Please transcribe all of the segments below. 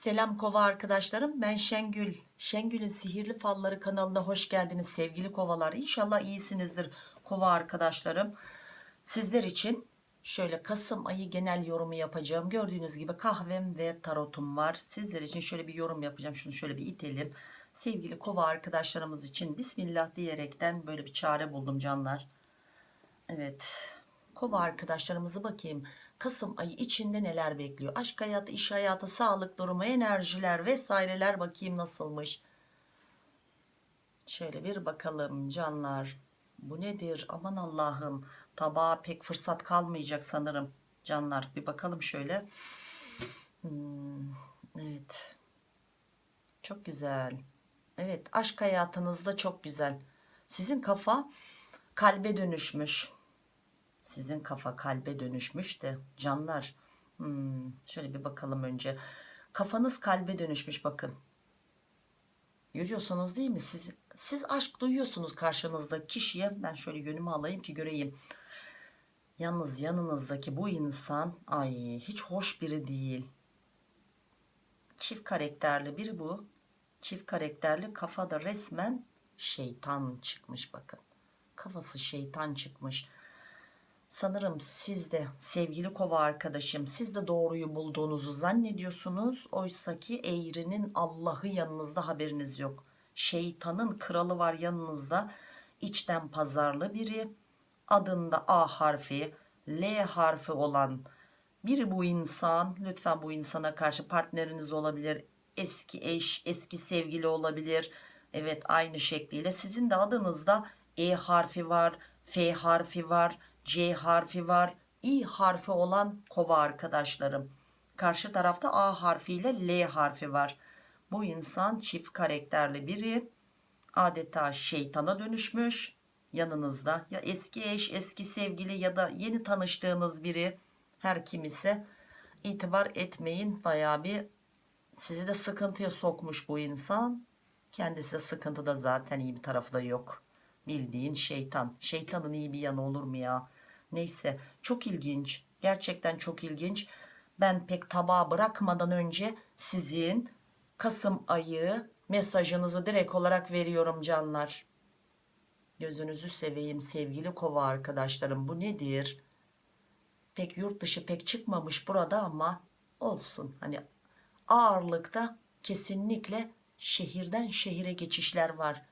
Selam kova arkadaşlarım. Ben Şengül. Şengül'ün sihirli falları kanalına hoş geldiniz sevgili kovalar. İnşallah iyisinizdir kova arkadaşlarım. Sizler için şöyle Kasım ayı genel yorumu yapacağım. Gördüğünüz gibi kahvem ve tarotum var. Sizler için şöyle bir yorum yapacağım. Şunu şöyle bir itelim. Sevgili kova arkadaşlarımız için Bismillah diyerekten böyle bir çare buldum canlar. Evet. Kova arkadaşlarımızı bakayım Kasım ayı içinde neler bekliyor? Aşk hayatı iş hayatı sağlık durumu enerjiler vesaireler bakayım nasılmış? Şöyle bir bakalım canlar. Bu nedir? Aman Allah'ım. Tabağa pek fırsat kalmayacak sanırım canlar. Bir bakalım şöyle. Hmm, evet. Çok güzel. Evet aşk hayatınızda çok güzel. Sizin kafa kalbe dönüşmüş sizin kafa kalbe dönüşmüş de canlar. Hmm, şöyle bir bakalım önce. Kafanız kalbe dönüşmüş bakın. Görüyorsunuz değil mi? Siz, siz aşk duyuyorsunuz karşınızda kişiye. Ben şöyle yönümü alayım ki göreyim. Yalnız yanınızdaki bu insan ay hiç hoş biri değil. Çift karakterli biri bu. Çift karakterli kafada resmen şeytan çıkmış bakın. Kafası şeytan çıkmış sanırım siz de sevgili kova arkadaşım siz de doğruyu bulduğunuzu zannediyorsunuz. Oysa ki eğrinin Allah'ı yanınızda haberiniz yok. Şeytanın kralı var yanınızda içten pazarlı biri. Adında A harfi L harfi olan biri bu insan. Lütfen bu insana karşı partneriniz olabilir eski eş eski sevgili olabilir. Evet aynı şekliyle sizin de adınızda E harfi var F harfi var C harfi var. İ harfi olan kova arkadaşlarım. Karşı tarafta A harfiyle L harfi var. Bu insan çift karakterli biri. Adeta şeytana dönüşmüş. Yanınızda ya eski eş eski sevgili ya da yeni tanıştığınız biri. Her kim ise itibar etmeyin. Baya bir sizi de sıkıntıya sokmuş bu insan. Kendisi de sıkıntıda zaten iyi bir tarafı da yok. Bildiğin şeytan. Şeytanın iyi bir yanı olur mu ya neyse çok ilginç. Gerçekten çok ilginç. Ben pek tabağa bırakmadan önce sizin Kasım ayı mesajınızı direkt olarak veriyorum canlar. Gözünüzü seveyim sevgili kova arkadaşlarım. Bu nedir? Pek yurt dışı pek çıkmamış burada ama olsun. Hani ağırlıkta kesinlikle şehirden şehire geçişler var.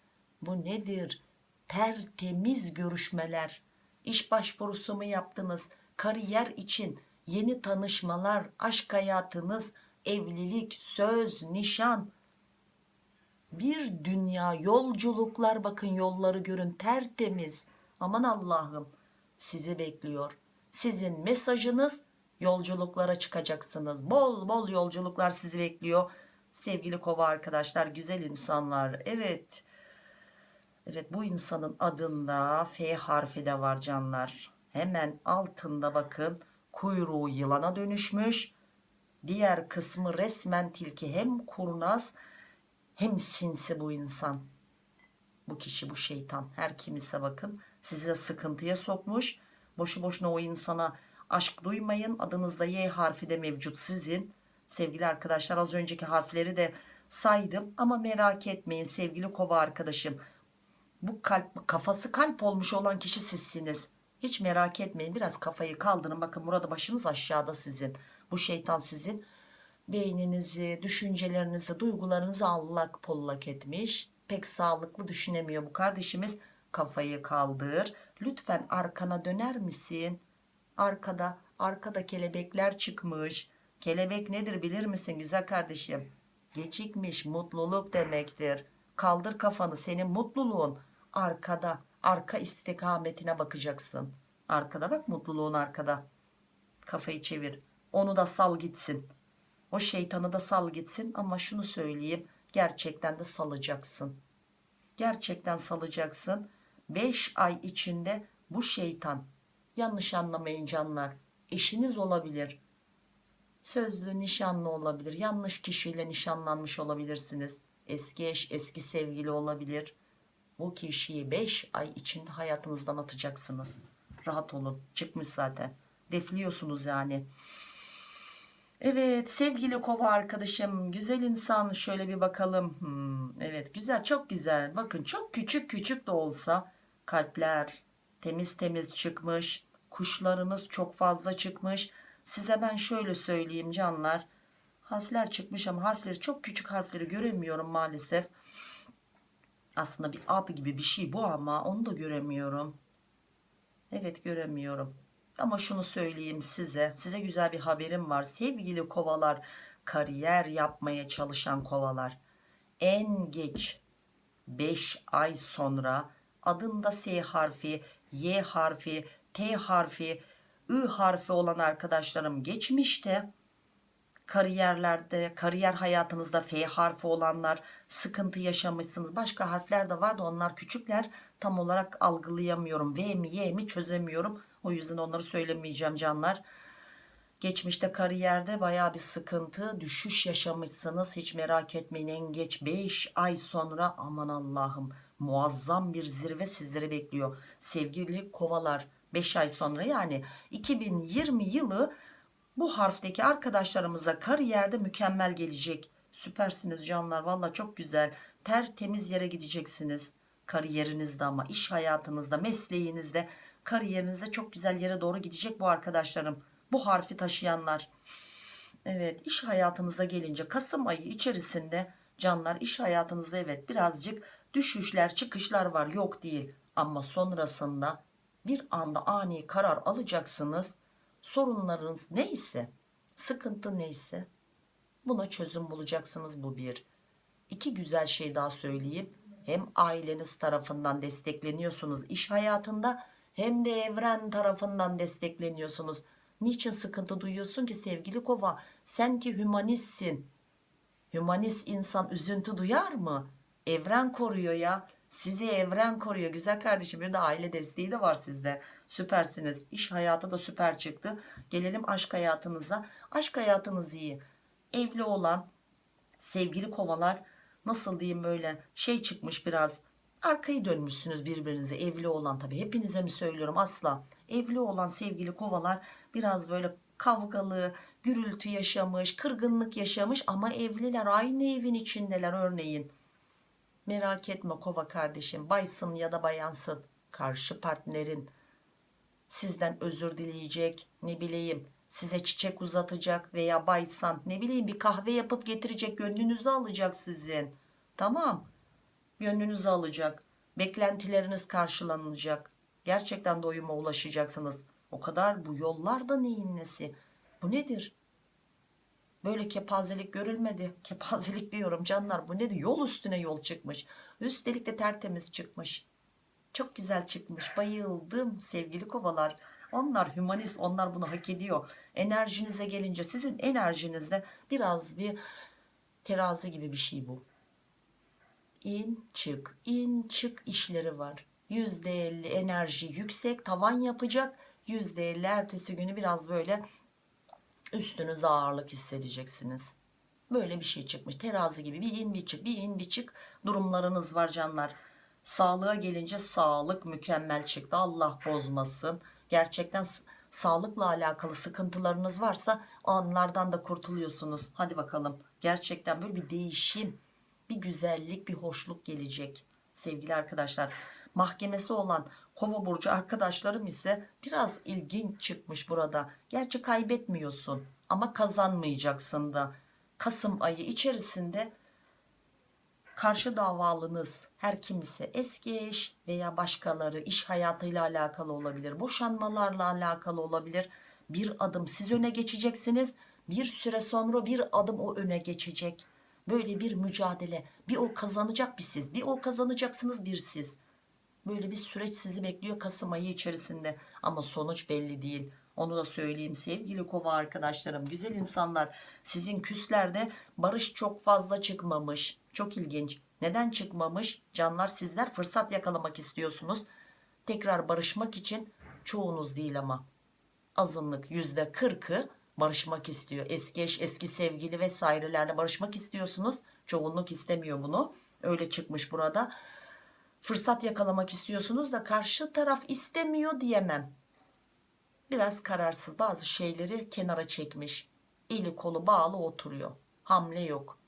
Bu nedir? Tertemiz görüşmeler iş başvurusu mu yaptınız? Kariyer için yeni tanışmalar aşk hayatınız evlilik söz nişan. Bir dünya yolculuklar bakın yolları görün tertemiz. Aman Allah'ım sizi bekliyor. Sizin mesajınız yolculuklara çıkacaksınız. Bol bol yolculuklar sizi bekliyor. Sevgili kova arkadaşlar güzel insanlar evet evet bu insanın adında F harfi de var canlar. Hemen altında bakın kuyruğu yılana dönüşmüş. Diğer kısmı resmen tilki hem kurnaz hem sinsi bu insan. Bu kişi bu şeytan. Her kim ise bakın sizi sıkıntıya sokmuş. Boşu boşuna o insana aşk duymayın. Adınızda Y harfi de mevcut sizin. Sevgili arkadaşlar az önceki harfleri de saydım ama merak etmeyin sevgili kova arkadaşım bu kalp kafası kalp olmuş olan kişi sizsiniz. Hiç merak etmeyin biraz kafayı kaldırın. Bakın burada başınız aşağıda sizin. Bu şeytan sizin. Beyninizi düşüncelerinizi duygularınızı allak pollak etmiş. Pek sağlıklı düşünemiyor bu kardeşimiz. Kafayı kaldır. Lütfen arkana döner misin? Arkada arkada kelebekler çıkmış. Kelebek nedir bilir misin güzel kardeşim? Gecikmiş mutluluk demektir. Kaldır kafanı senin mutluluğun arkada arka istikametine bakacaksın. Arkada bak mutluluğun arkada. Kafayı çevir. Onu da sal gitsin. O şeytanı da sal gitsin ama şunu söyleyeyim gerçekten de salacaksın. Gerçekten salacaksın. 5 ay içinde bu şeytan yanlış anlamayın canlar eşiniz olabilir. Sözlü nişanlı olabilir yanlış kişiyle nişanlanmış olabilirsiniz. Eski eş eski sevgili olabilir bu kişiyi 5 ay içinde hayatınızdan atacaksınız. Rahat olun. Çıkmış zaten. Defliyorsunuz yani. Evet sevgili kova arkadaşım güzel insan. Şöyle bir bakalım. Hmm, evet güzel çok güzel. Bakın çok küçük küçük de olsa kalpler temiz temiz çıkmış. Kuşlarınız çok fazla çıkmış. Size ben şöyle söyleyeyim canlar. Harfler çıkmış ama harfleri çok küçük harfleri göremiyorum maalesef aslında bir ad gibi bir şey bu ama onu da göremiyorum evet göremiyorum ama şunu söyleyeyim size. Size güzel bir haberim var. Sevgili kovalar, kariyer yapmaya çalışan kovalar. En geç 5 ay sonra adında S harfi, Y harfi, T harfi, I harfi olan arkadaşlarım geçmişte kariyerlerde, kariyer hayatınızda F harfi olanlar sıkıntı yaşamışsınız. Başka harfler de var da onlar küçükler. Tam olarak algılayamıyorum. V mi Y mi çözemiyorum. O yüzden onları söylemeyeceğim canlar. Geçmişte kariyerde baya bir sıkıntı, düşüş yaşamışsınız. Hiç merak etmeyin en geç 5 ay sonra aman Allah'ım muazzam bir zirve sizleri bekliyor. Sevgili kovalar 5 ay sonra yani 2020 yılı bu harfteki arkadaşlarımıza kariyerde mükemmel gelecek. Süpersiniz canlar valla çok güzel. Tertemiz yere gideceksiniz. Kariyerinizde ama iş hayatınızda mesleğinizde kariyerinizde çok güzel yere doğru gidecek bu arkadaşlarım. Bu harfi taşıyanlar. Evet iş hayatınıza gelince Kasım ayı içerisinde canlar iş hayatınızda evet birazcık düşüşler çıkışlar var yok değil. Ama sonrasında bir anda ani karar alacaksınız. Sorunlarınız neyse sıkıntı neyse buna çözüm bulacaksınız bu bir. İki güzel şey daha söyleyeyim. Hem aileniz tarafından destekleniyorsunuz iş hayatında hem de evren tarafından destekleniyorsunuz. Niçin sıkıntı duyuyorsun ki sevgili kova? Sen ki hümanistsin. Hümanist insan üzüntü duyar mı? Evren koruyor ya. Sizi evren koruyor. Güzel kardeşim bir de aile desteği de var sizde. Süpersiniz. İş hayatı da süper çıktı. Gelelim aşk hayatınıza. Aşk hayatınız iyi. Evli olan sevgili kovalar nasıl diyeyim böyle şey çıkmış biraz arkayı dönmüşsünüz birbirinize evli olan tabi hepinize mi söylüyorum asla evli olan sevgili kovalar biraz böyle kavgalı gürültü yaşamış kırgınlık yaşamış ama evliler aynı evin içindeler örneğin merak etme kova kardeşim baysın ya da bayansın karşı partnerin sizden özür dileyecek ne bileyim size çiçek uzatacak veya baysan ne bileyim bir kahve yapıp getirecek gönlünüzü alacak sizin. Tamam gönlünüzü alacak beklentileriniz karşılanacak. Gerçekten doyuma ulaşacaksınız. O kadar bu yollarda neyin nesi? Bu nedir? Böyle kepazelik görülmedi. Kepazelik diyorum canlar bu nedir? Yol üstüne yol çıkmış. Üstelik de tertemiz çıkmış çok güzel çıkmış. Bayıldım sevgili kovalar. Onlar hümanist onlar bunu hak ediyor. Enerjinize gelince sizin enerjinizde biraz bir terazi gibi bir şey bu. İn çık. İn çık işleri var. %50 enerji yüksek tavan yapacak. %50 ertesi günü biraz böyle üstünüze ağırlık hissedeceksiniz. Böyle bir şey çıkmış. Terazi gibi bir in bir çık. Bir in bir çık. Durumlarınız var canlar sağlığa gelince sağlık mükemmel çıktı. Allah bozmasın. Gerçekten sağlıkla alakalı sıkıntılarınız varsa onlardan da kurtuluyorsunuz. Hadi bakalım. Gerçekten böyle bir değişim bir güzellik bir hoşluk gelecek sevgili arkadaşlar. Mahkemesi olan kova burcu arkadaşlarım ise biraz ilginç çıkmış burada. Gerçi kaybetmiyorsun ama kazanmayacaksın da. Kasım ayı içerisinde karşı davalınız her kimse eski eş veya başkaları iş hayatıyla alakalı olabilir boşanmalarla alakalı olabilir. Bir adım siz öne geçeceksiniz bir süre sonra bir adım o öne geçecek. Böyle bir mücadele bir o kazanacak bir siz bir o kazanacaksınız bir siz. Böyle bir süreç sizi bekliyor Kasım ayı içerisinde. Ama sonuç belli değil onu da söyleyeyim. Sevgili kova arkadaşlarım güzel insanlar sizin küslerde barış çok fazla çıkmamış. Çok ilginç. Neden çıkmamış? Canlar sizler fırsat yakalamak istiyorsunuz. Tekrar barışmak için çoğunuz değil ama. Azınlık yüzde kırkı barışmak istiyor. Eski eş eski sevgili vesairelerle barışmak istiyorsunuz. Çoğunluk istemiyor bunu. Öyle çıkmış burada. Fırsat yakalamak istiyorsunuz da karşı taraf istemiyor diyemem biraz kararsız bazı şeyleri kenara çekmiş Eli kolu bağlı oturuyor. Hamle yok.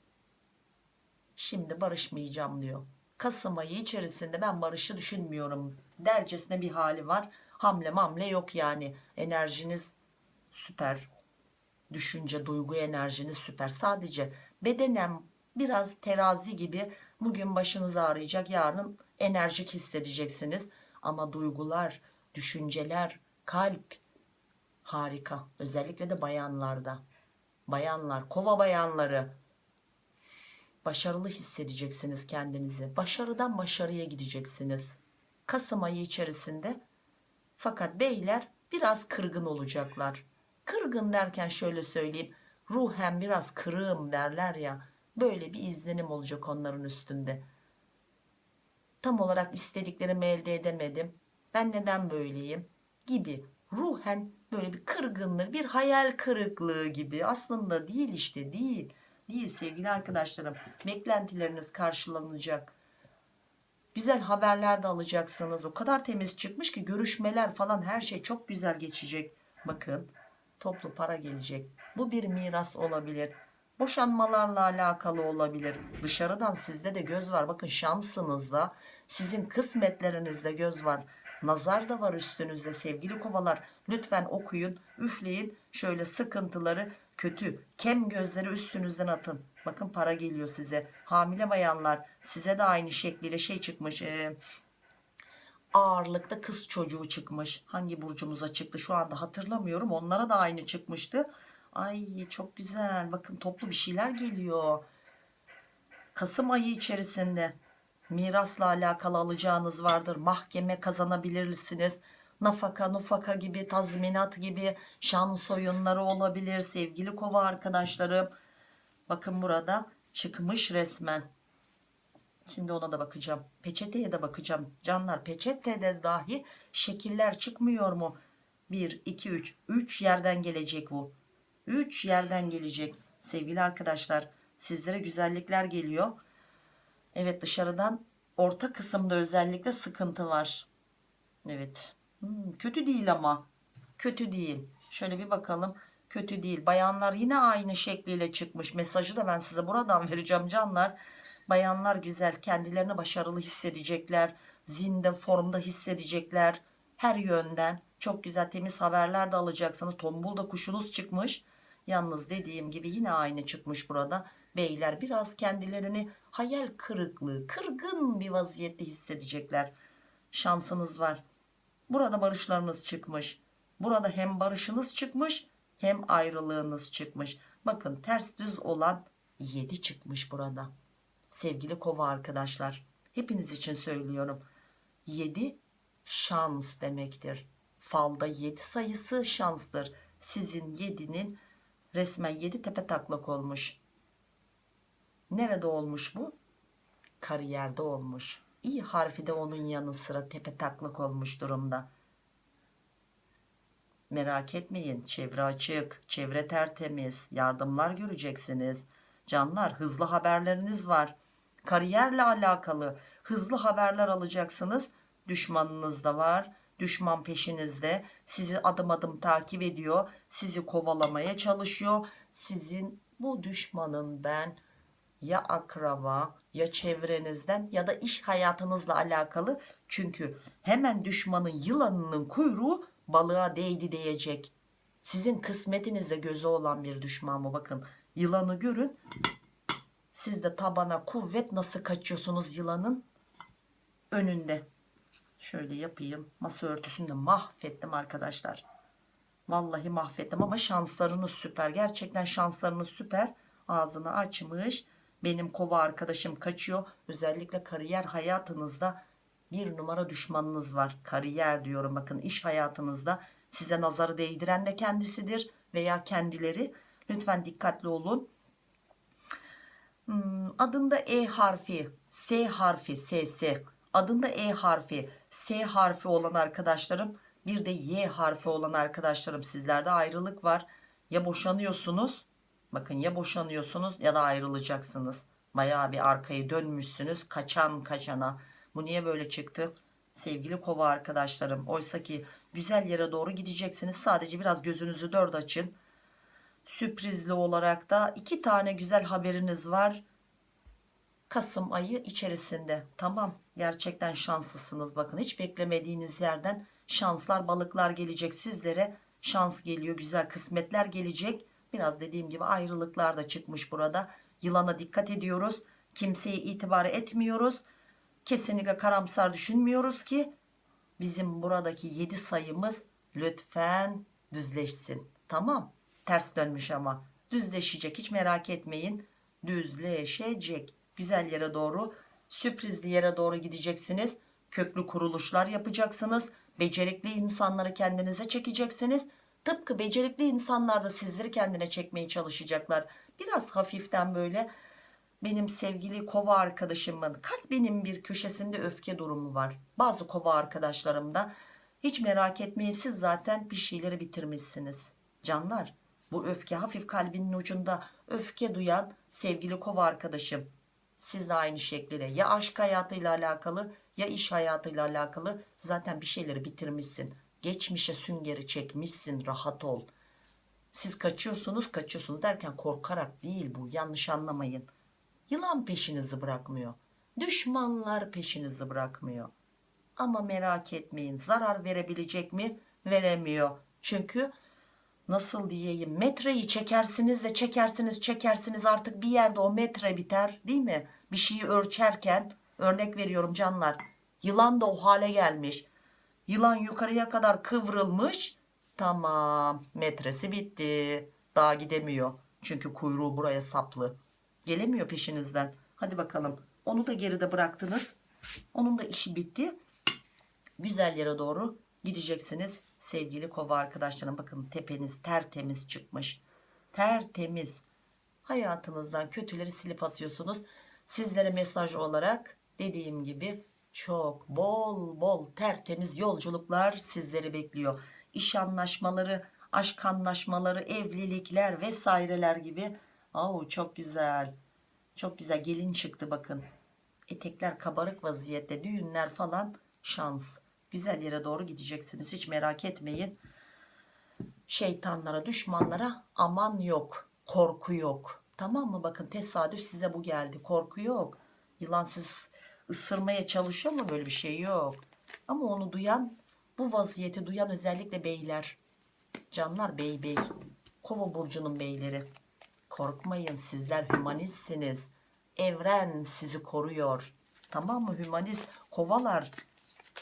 Şimdi barışmayacağım diyor. Kasım ayı içerisinde ben barışı düşünmüyorum. Dercesine bir hali var. Hamle mamle yok yani. Enerjiniz süper. Düşünce, duygu enerjiniz süper. Sadece bedenen biraz terazi gibi bugün başınız ağrıyacak. Yarın enerjik hissedeceksiniz. Ama duygular, düşünceler, kalp harika. Özellikle de bayanlarda. Bayanlar, kova bayanları başarılı hissedeceksiniz kendinizi. Başarıdan başarıya gideceksiniz. Kasım ayı içerisinde fakat beyler biraz kırgın olacaklar. Kırgın derken şöyle söyleyeyim. Ruhen biraz kırığım derler ya. Böyle bir izlenim olacak onların üstünde. Tam olarak istediklerimi elde edemedim. Ben neden böyleyim? Gibi. Ruhen böyle bir kırgınlık, bir hayal kırıklığı gibi. Aslında değil işte değil. Değil sevgili arkadaşlarım. Beklentileriniz karşılanacak. Güzel haberler de alacaksınız. O kadar temiz çıkmış ki görüşmeler falan her şey çok güzel geçecek. Bakın toplu para gelecek. Bu bir miras olabilir. Boşanmalarla alakalı olabilir. Dışarıdan sizde de göz var. Bakın şansınızda sizin kısmetlerinizde göz var. Nazar da var üstünüzde sevgili kovalar. Lütfen okuyun, üfleyin. Şöyle sıkıntıları kötü, kem gözleri üstünüzden atın. Bakın para geliyor size. Hamile bayanlar size de aynı şekliyle şey çıkmış. E, ağırlıkta kız çocuğu çıkmış. Hangi burcumuza çıktı şu anda hatırlamıyorum. Onlara da aynı çıkmıştı. Ay çok güzel. Bakın toplu bir şeyler geliyor. Kasım ayı içerisinde mirasla alakalı alacağınız vardır. Mahkeme kazanabilirsiniz. Nafaka, nufaka gibi, tazminat gibi şans oyunları olabilir. Sevgili kova arkadaşlarım. Bakın burada çıkmış resmen. Şimdi ona da bakacağım. Peçeteye de bakacağım. Canlar peçetede dahi şekiller çıkmıyor mu? 1, 2, 3. 3 yerden gelecek bu. 3 yerden gelecek. Sevgili arkadaşlar sizlere güzellikler geliyor. Evet dışarıdan orta kısımda özellikle sıkıntı var. Evet. Hmm, kötü değil ama. Kötü değil. Şöyle bir bakalım. Kötü değil. Bayanlar yine aynı şekliyle çıkmış. Mesajı da ben size buradan vereceğim canlar. Bayanlar güzel. Kendilerini başarılı hissedecekler. Zinde formda hissedecekler. Her yönden. Çok güzel temiz haberler de alacaksınız. Tombul da kuşunuz çıkmış. Yalnız dediğim gibi yine aynı çıkmış burada. Beyler biraz kendilerini hayal kırıklığı, kırgın bir vaziyette hissedecekler. Şansınız var. Burada barışlarınız çıkmış. Burada hem barışınız çıkmış hem ayrılığınız çıkmış. Bakın ters düz olan 7 çıkmış burada. Sevgili kova arkadaşlar. Hepiniz için söylüyorum. 7 şans demektir. Falda 7 sayısı şanstır. Sizin 7'nin resmen 7 tepe taklak olmuş. Nerede olmuş bu? Kariyerde olmuş. İ harfi de onun yanı sıra tepe taklak olmuş durumda. Merak etmeyin. Çevre açık, çevre tertemiz, yardımlar göreceksiniz. Canlar hızlı haberleriniz var. Kariyerle alakalı hızlı haberler alacaksınız. Düşmanınız da var. Düşman peşinizde. Sizi adım adım takip ediyor. Sizi kovalamaya çalışıyor. Sizin bu düşmanın ben ya akraba ya çevrenizden ya da iş hayatınızla alakalı. Çünkü hemen düşmanın yılanının kuyruğu balığa değdi diyecek. Sizin kısmetinizde gözü olan bir düşman mı? Bakın yılanı görün. Siz de tabana kuvvet nasıl kaçıyorsunuz yılanın önünde. Şöyle yapayım. Masa örtüsünü de mahvettim arkadaşlar. Vallahi mahvettim ama şanslarınız süper. Gerçekten şanslarınız süper. Ağzını açmış. Benim kova arkadaşım kaçıyor. Özellikle kariyer hayatınızda bir numara düşmanınız var. Kariyer diyorum bakın iş hayatınızda size nazarı değdiren de kendisidir veya kendileri. Lütfen dikkatli olun. Hmm, adında E harfi, S harfi, SS, adında E harfi, S harfi olan arkadaşlarım, bir de Y harfi olan arkadaşlarım sizlerde ayrılık var. Ya boşanıyorsunuz, bakın ya boşanıyorsunuz ya da ayrılacaksınız. Bayağı bir arkayı dönmüşsünüz kaçan kaçana. Bu niye böyle çıktı? Sevgili kova arkadaşlarım oysa ki güzel yere doğru gideceksiniz. Sadece biraz gözünüzü dört açın. Sürprizli olarak da iki tane güzel haberiniz var. Kasım ayı içerisinde. Tamam gerçekten şanslısınız bakın hiç beklemediğiniz yerden şanslar balıklar gelecek sizlere şans geliyor güzel kısmetler gelecek biraz dediğim gibi ayrılıklar da çıkmış burada. Yılana dikkat ediyoruz. Kimseye itibar etmiyoruz. Kesinlikle karamsar düşünmüyoruz ki bizim buradaki 7 sayımız lütfen düzleşsin. Tamam? Ters dönmüş ama. Düzleşecek hiç merak etmeyin. Düzleşecek. Güzel yere doğru sürprizli yere doğru gideceksiniz. Köklü kuruluşlar yapacaksınız. Becerikli insanları kendinize çekeceksiniz tıpkı becerikli insanlar da sizleri kendine çekmeye çalışacaklar. Biraz hafiften böyle benim sevgili kova arkadaşımın kalbinin bir köşesinde öfke durumu var. Bazı kova arkadaşlarımda hiç merak etmeyin siz zaten bir şeyleri bitirmişsiniz. Canlar bu öfke hafif kalbinin ucunda. Öfke duyan sevgili kova arkadaşım siz de aynı şekliyle ya aşk hayatıyla alakalı ya iş hayatıyla alakalı zaten bir şeyleri bitirmişsin geçmişe süngeri çekmişsin rahat ol. Siz kaçıyorsunuz kaçıyorsunuz derken korkarak değil bu yanlış anlamayın. Yılan peşinizi bırakmıyor düşmanlar peşinizi bırakmıyor. Ama merak etmeyin zarar verebilecek mi? Veremiyor. Çünkü nasıl diyeyim metreyi çekersiniz de çekersiniz çekersiniz artık bir yerde o metre biter değil mi? Bir şeyi ölçerken örnek veriyorum canlar yılan da o hale gelmiş yılan yukarıya kadar kıvrılmış. Tamam metresi bitti. Daha gidemiyor. Çünkü kuyruğu buraya saplı. Gelemiyor peşinizden. Hadi bakalım. Onu da geride bıraktınız. Onun da işi bitti. Güzel yere doğru gideceksiniz. Sevgili kova arkadaşlarım bakın tepeniz tertemiz çıkmış. Tertemiz. Hayatınızdan kötüleri silip atıyorsunuz. Sizlere mesaj olarak dediğim gibi çok bol bol tertemiz yolculuklar sizleri bekliyor. İş anlaşmaları aşk anlaşmaları evlilikler vesaireler gibi. Oo, çok güzel. Çok güzel. Gelin çıktı bakın. Etekler kabarık vaziyette düğünler falan şans. Güzel yere doğru gideceksiniz hiç merak etmeyin. Şeytanlara düşmanlara aman yok korku yok. Tamam mı? Bakın tesadüf size bu geldi korku yok. Yılan siz ısırmaya çalışıyor mu böyle bir şey yok. Ama onu duyan bu vaziyeti duyan özellikle beyler. Canlar bey bey. Kova burcunun beyleri. Korkmayın sizler hümanistsiniz evren sizi koruyor. Tamam mı? Hümanist kovalar.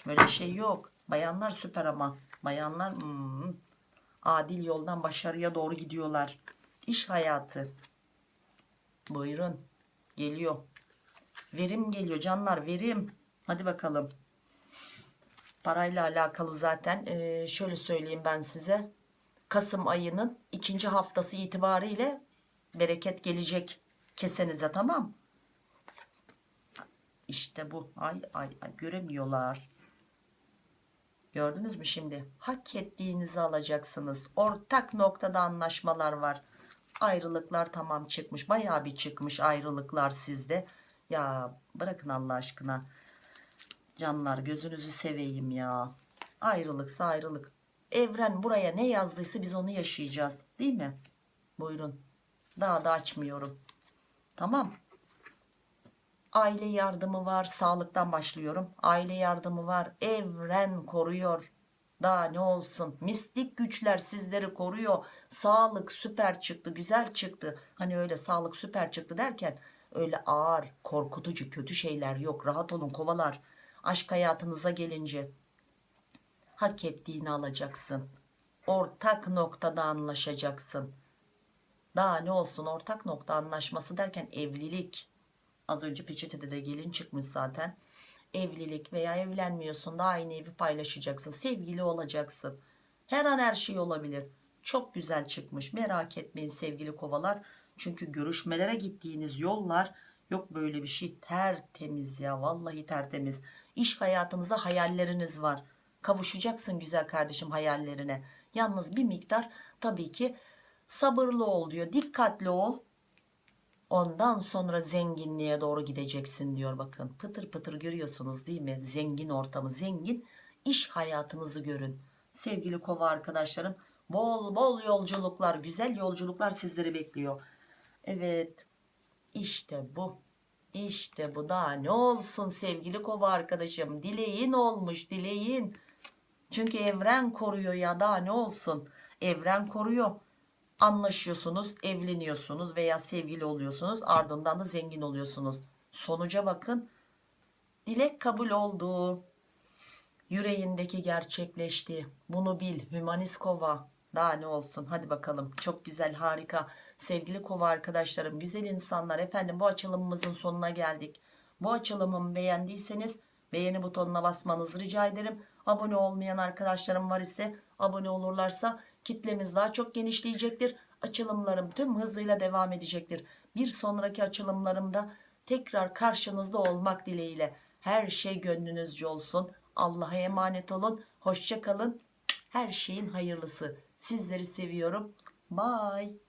Böyle bir şey yok. Bayanlar süper ama. Bayanlar hmm, adil yoldan başarıya doğru gidiyorlar. İş hayatı. Buyurun. Geliyor verim geliyor canlar verim. Hadi bakalım. Parayla alakalı zaten ee, şöyle söyleyeyim ben size. Kasım ayının ikinci haftası itibariyle bereket gelecek kesenize tamam? İşte bu. Ay ay ay göremiyorlar. Gördünüz mü şimdi? Hak ettiğinizi alacaksınız. Ortak noktada anlaşmalar var. Ayrılıklar tamam çıkmış bayağı bir çıkmış ayrılıklar sizde ya bırakın Allah aşkına. Canlar gözünüzü seveyim ya. Ayrılıksa ayrılık. Evren buraya ne yazdıysa biz onu yaşayacağız değil mi? Buyurun. Daha da açmıyorum. Tamam. Aile yardımı var sağlıktan başlıyorum. Aile yardımı var evren koruyor. Daha ne olsun mistik güçler sizleri koruyor. Sağlık süper çıktı güzel çıktı. Hani öyle sağlık süper çıktı derken öyle ağır korkutucu kötü şeyler yok. Rahat olun kovalar. Aşk hayatınıza gelince hak ettiğini alacaksın. Ortak noktada anlaşacaksın. Daha ne olsun ortak nokta anlaşması derken evlilik. Az önce peçetede de gelin çıkmış zaten. Evlilik veya evlenmiyorsun da aynı evi paylaşacaksın sevgili olacaksın. Her an her şey olabilir. Çok güzel çıkmış. Merak etmeyin sevgili kovalar çünkü görüşmelere gittiğiniz yollar yok böyle bir şey tertemiz ya vallahi tertemiz. İş hayatınızda hayalleriniz var. Kavuşacaksın güzel kardeşim hayallerine. Yalnız bir miktar tabii ki sabırlı ol diyor dikkatli ol. Ondan sonra zenginliğe doğru gideceksin diyor bakın. Pıtır pıtır görüyorsunuz değil mi? Zengin ortamı zengin iş hayatınızı görün. Sevgili kova arkadaşlarım Bol bol yolculuklar, güzel yolculuklar sizleri bekliyor. Evet. İşte bu. İşte bu daha ne olsun sevgili kova arkadaşım. Dileğin olmuş dileğin. Çünkü evren koruyor ya daha ne olsun. Evren koruyor. Anlaşıyorsunuz, evleniyorsunuz veya sevgili oluyorsunuz. Ardından da zengin oluyorsunuz. Sonuca bakın. Dilek kabul oldu. Yüreğindeki gerçekleşti. Bunu bil. Hümanist kova. Daha ne olsun. Hadi bakalım. Çok güzel, harika. Sevgili kova arkadaşlarım, güzel insanlar. Efendim bu açılımımızın sonuna geldik. Bu açılımımı beğendiyseniz beğeni butonuna basmanızı rica ederim. Abone olmayan arkadaşlarım var ise abone olurlarsa kitlemiz daha çok genişleyecektir. Açılımlarım tüm hızıyla devam edecektir. Bir sonraki açılımlarımda tekrar karşınızda olmak dileğiyle. Her şey gönlünüzce olsun. Allah'a emanet olun. Hoşça kalın. Her şeyin hayırlısı. Sizleri seviyorum. Bye.